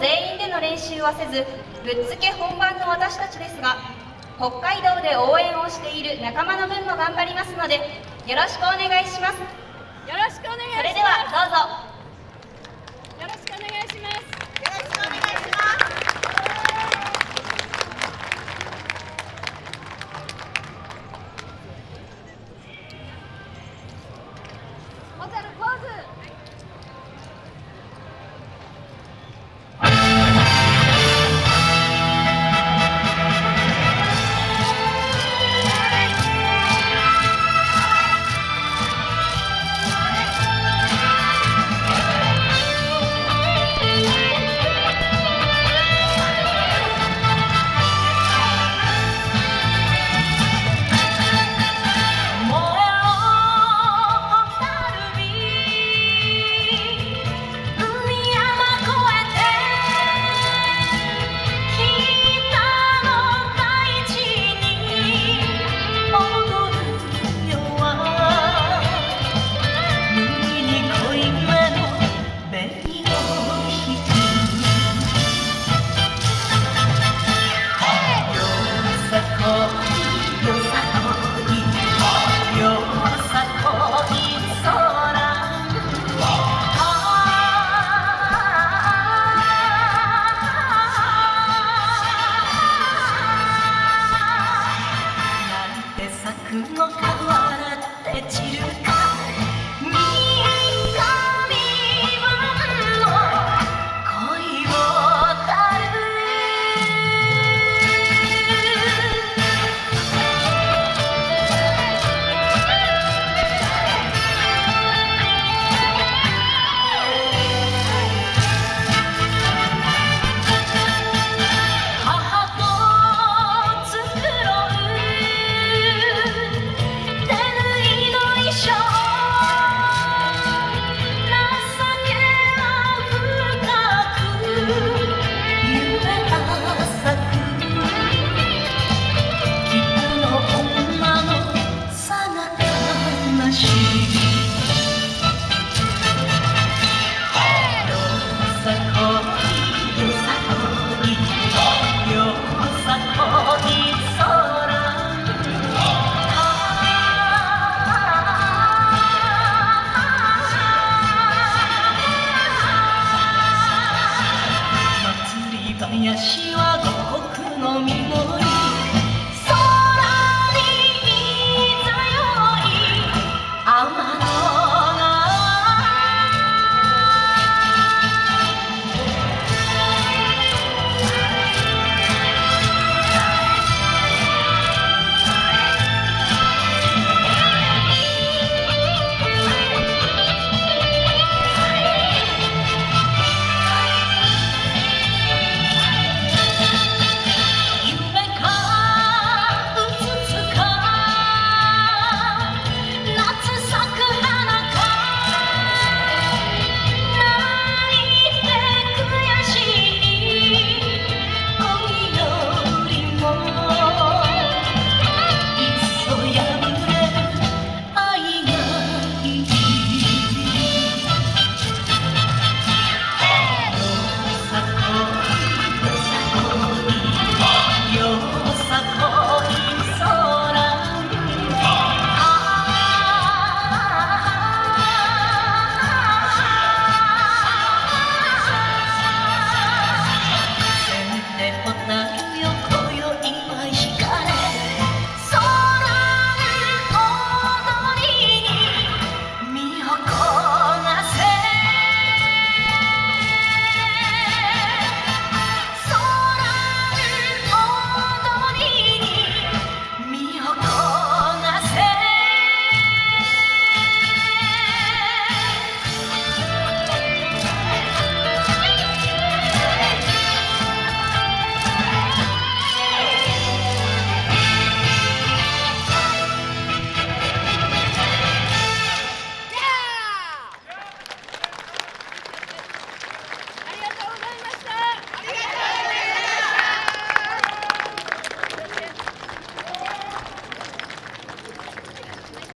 全員での練習はせずぶっつけ本番の私たちですが北海道で応援をしている仲間の分も頑張りますのでよろしくお願いします。よろしくお願いします。それではどうぞ。よろしくお願いします minhas